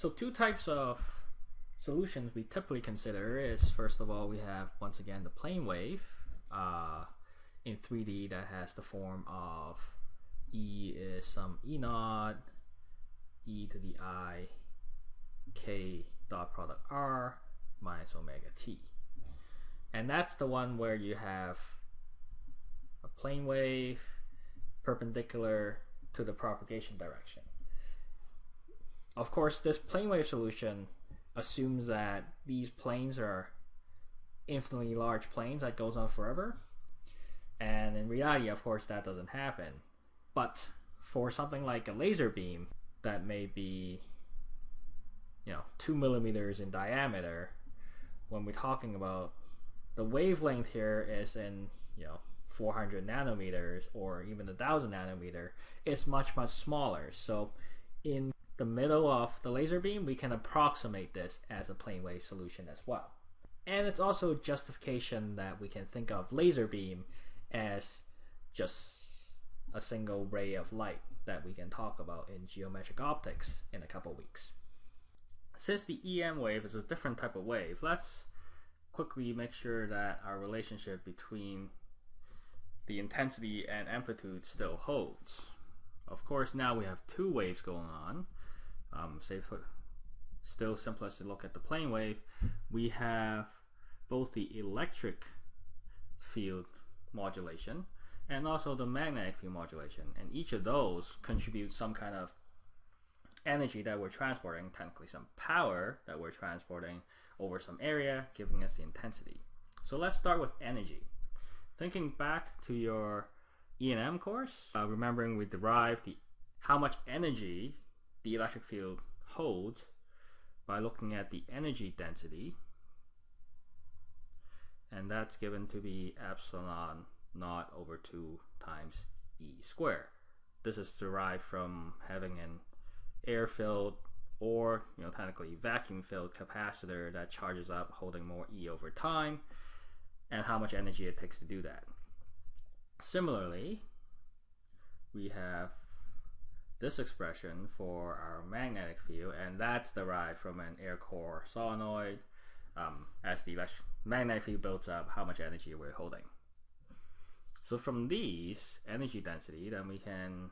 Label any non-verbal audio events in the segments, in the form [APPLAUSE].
So two types of solutions we typically consider is first of all we have once again the plane wave uh, in 3D that has the form of E is some E naught e to the i k dot product r minus omega t. And that's the one where you have a plane wave perpendicular to the propagation direction. Of course, this plane wave solution assumes that these planes are infinitely large planes that goes on forever. And in reality, of course, that doesn't happen. But for something like a laser beam that may be, you know, two millimeters in diameter, when we're talking about the wavelength here is in, you know, 400 nanometers or even a thousand nanometer, it's much, much smaller. So in the middle of the laser beam, we can approximate this as a plane wave solution as well. And it's also justification that we can think of laser beam as just a single ray of light that we can talk about in geometric optics in a couple weeks. Since the EM wave is a different type of wave, let's quickly make sure that our relationship between the intensity and amplitude still holds. Of course, now we have two waves going on um, say for still simplest to look at the plane wave, we have both the electric field modulation and also the magnetic field modulation. And each of those contributes some kind of energy that we're transporting, technically some power that we're transporting over some area, giving us the intensity. So let's start with energy. Thinking back to your E&M course, uh, remembering we derived the how much energy the electric field holds by looking at the energy density and that's given to be epsilon naught over 2 times E squared. This is derived from having an air filled or you know technically vacuum filled capacitor that charges up holding more E over time and how much energy it takes to do that. Similarly, we have this expression for our magnetic field, and that's derived from an air core solenoid. Um, as the magnetic field builds up, how much energy we're holding. So from these energy density, then we can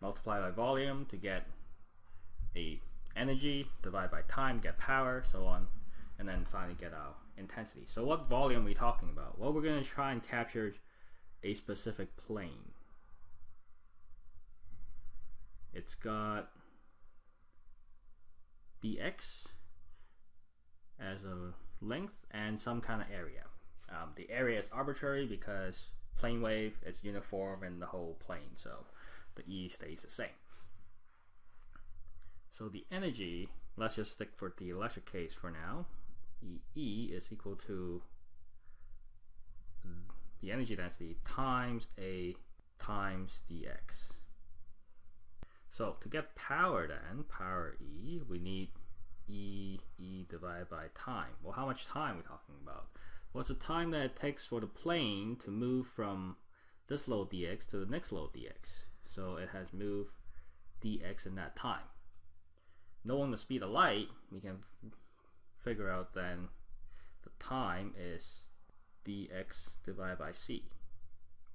multiply by volume to get a energy, divide by time, get power, so on, and then finally get our intensity. So what volume are we talking about? Well, we're going to try and capture a specific plane. It's got dx as a length and some kind of area. Um, the area is arbitrary because plane wave is uniform in the whole plane, so the E stays the same. So the energy, let's just stick for the electric case for now. E, e is equal to the energy density times A times dx. So to get power then, power E, we need E, E divided by time. Well, how much time are we talking about? Well, it's the time that it takes for the plane to move from this load dx to the next load dx. So it has moved dx in that time. Knowing the speed of light, we can figure out then the time is dx divided by c.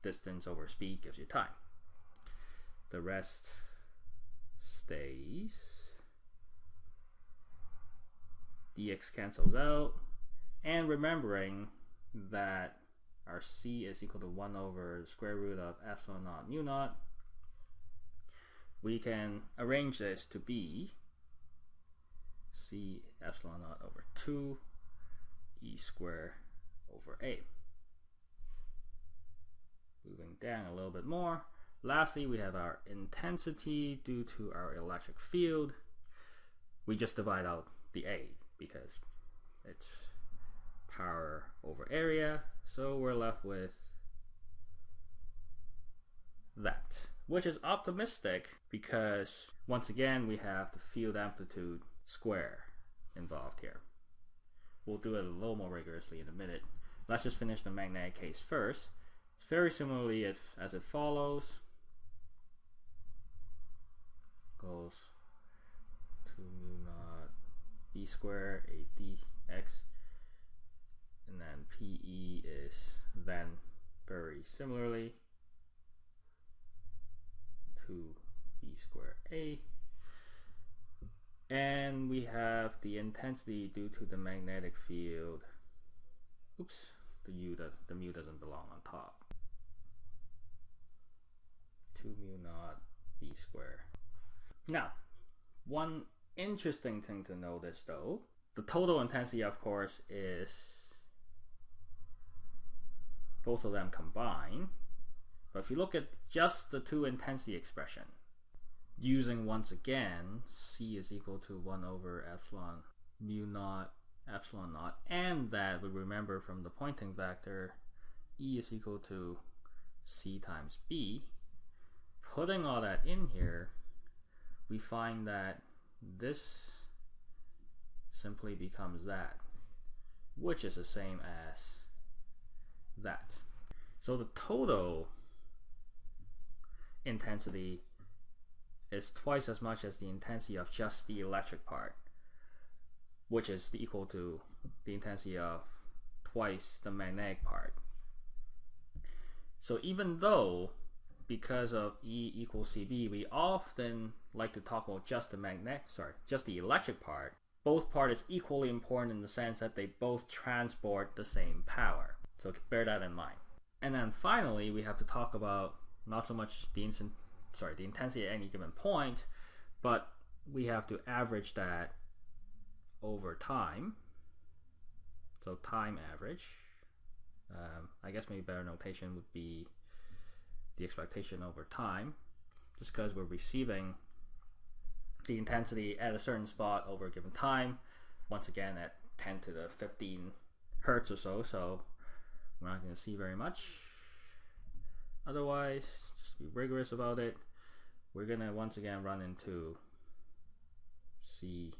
Distance over speed gives you time. The rest stays. dx cancels out. And remembering that our c is equal to 1 over the square root of epsilon naught mu naught, we can arrange this to be c epsilon naught over 2 e square over a. Moving down a little bit more, Lastly, we have our intensity due to our electric field. We just divide out the A because it's power over area. So we're left with that, which is optimistic because once again, we have the field amplitude square involved here. We'll do it a little more rigorously in a minute. Let's just finish the magnetic case first. Very similarly as it follows, goes naught b square a dx and then PE is then very similarly to b square a. And we have the intensity due to the magnetic field. Oops the u that the mu doesn't belong on top. 2 mu naught b square now one interesting thing to notice though the total intensity of course is both of them combined. But if you look at just the two intensity expression using once again c is equal to 1 over epsilon mu naught epsilon naught and that we remember from the Poynting vector e is equal to c times b putting all that in here we find that this simply becomes that which is the same as that so the total intensity is twice as much as the intensity of just the electric part, which is equal to the intensity of twice the magnetic part. So even though because of E equals CB, we often like to talk about just the magnet, sorry, just the electric part. Both part is equally important in the sense that they both transport the same power. So bear that in mind. And then finally, we have to talk about not so much the instant sorry, the intensity at any given point, but we have to average that over time. So time average. Um, I guess maybe better notation would be the expectation over time, just because we're receiving the intensity at a certain spot over a given time. Once again, at 10 to the 15 hertz or so, so we're not going to see very much. Otherwise, just be rigorous about it. We're gonna once again run into C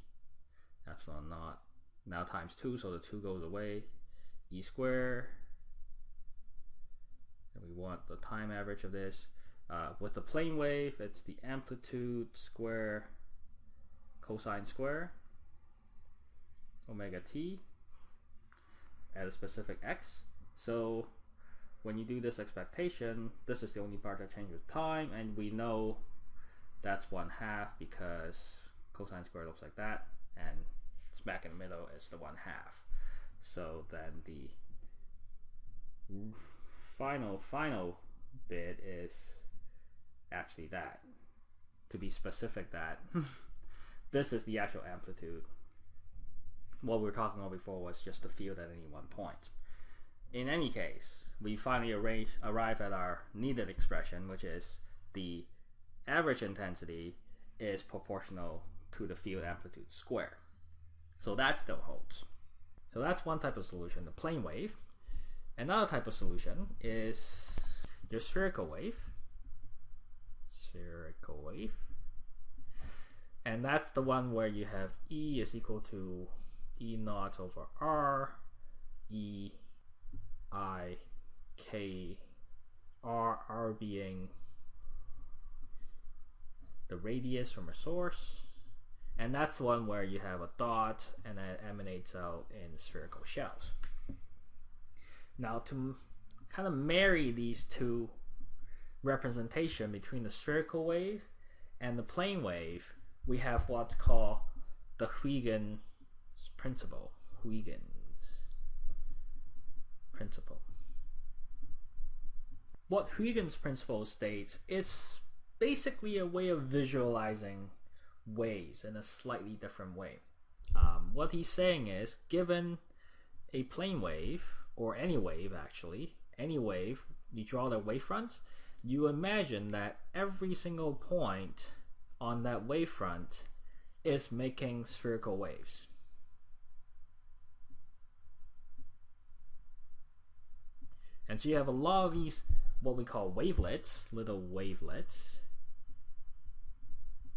epsilon naught now times 2 so the 2 goes away e square and we want the time average of this uh, with the plane wave it's the amplitude square cosine square omega t at a specific x so when you do this expectation, this is the only part that changes with time, and we know that's one half because cosine square looks like that, and smack in the middle is the one half. So then the final, final bit is actually that. To be specific that [LAUGHS] this is the actual amplitude. What we were talking about before was just the field at any one point. In any case, we finally arrange, arrive at our needed expression, which is the average intensity is proportional to the field amplitude square. So that still holds. So that's one type of solution, the plane wave. Another type of solution is your spherical wave. Spherical wave. And that's the one where you have E is equal to E naught over R, E I K R R being the radius from a source and that's one where you have a dot and it emanates out in spherical shells. Now to kind of marry these two representation between the spherical wave and the plane wave, we have what's called the Huygens principle. Huygens principle what Huygens principle states, it's basically a way of visualizing waves in a slightly different way. Um, what he's saying is, given a plane wave, or any wave actually, any wave, you draw the wavefront, you imagine that every single point on that wavefront is making spherical waves. And so you have a lot of these what we call wavelets, little wavelets,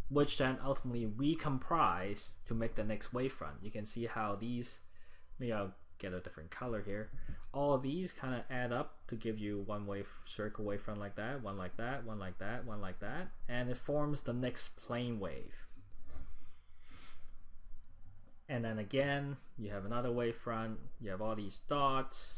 which then ultimately recomprise to make the next wavefront. You can see how these, maybe I'll get a different color here. All of these kind of add up to give you one wave circle wavefront like that, one like that, one like that, one like that, and it forms the next plane wave. And then again, you have another wavefront. You have all these dots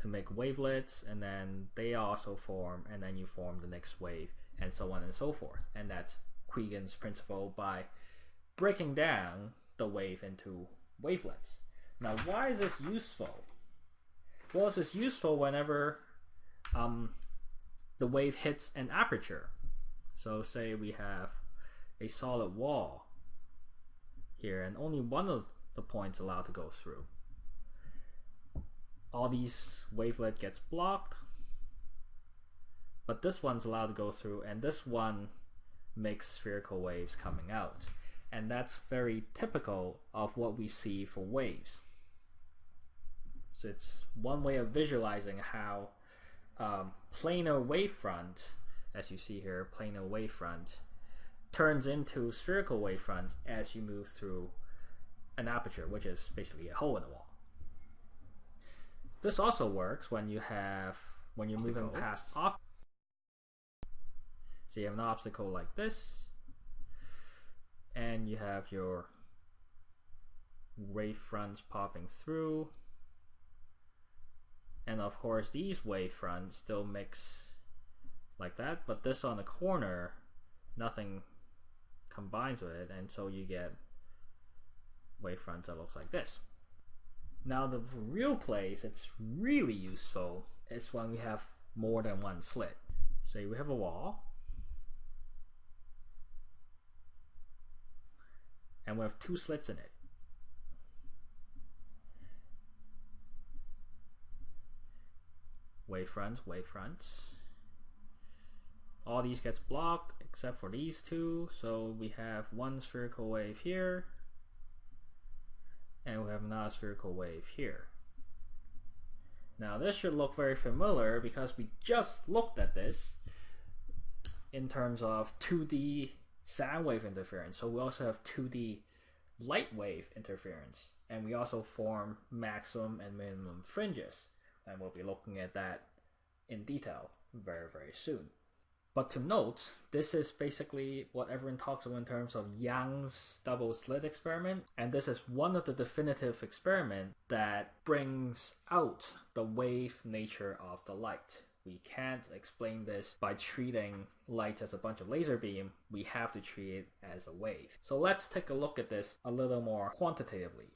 to make wavelets, and then they also form, and then you form the next wave, and so on and so forth. And that's Huygens principle by breaking down the wave into wavelets. Now, why is this useful? Well, this is useful whenever um, the wave hits an aperture. So say we have a solid wall here and only one of the points allowed to go through. All these wavelet gets blocked, but this one's allowed to go through and this one makes spherical waves coming out. And that's very typical of what we see for waves. So it's one way of visualizing how um, planar wavefront, as you see here, planar wavefront, turns into spherical wavefronts as you move through an aperture, which is basically a hole in the wall. This also works when you have when you're moving past op so you have an obstacle like this, and you have your wavefronts popping through. And of course, these wavefronts still mix like that, but this on the corner, nothing combines with it, and so you get wavefronts that looks like this. Now, the real place it's really useful is when we have more than one slit. Say we have a wall, and we have two slits in it. Wavefronts, wavefronts. All these gets blocked except for these two, so we have one spherical wave here, and we have another spherical wave here. Now this should look very familiar because we just looked at this in terms of 2D sound wave interference. So we also have 2D light wave interference. And we also form maximum and minimum fringes. And we'll be looking at that in detail very, very soon. But to note, this is basically what everyone talks about in terms of Young's double slit experiment. And this is one of the definitive experiment that brings out the wave nature of the light we can't explain this by treating light as a bunch of laser beam. We have to treat it as a wave. So let's take a look at this a little more quantitatively.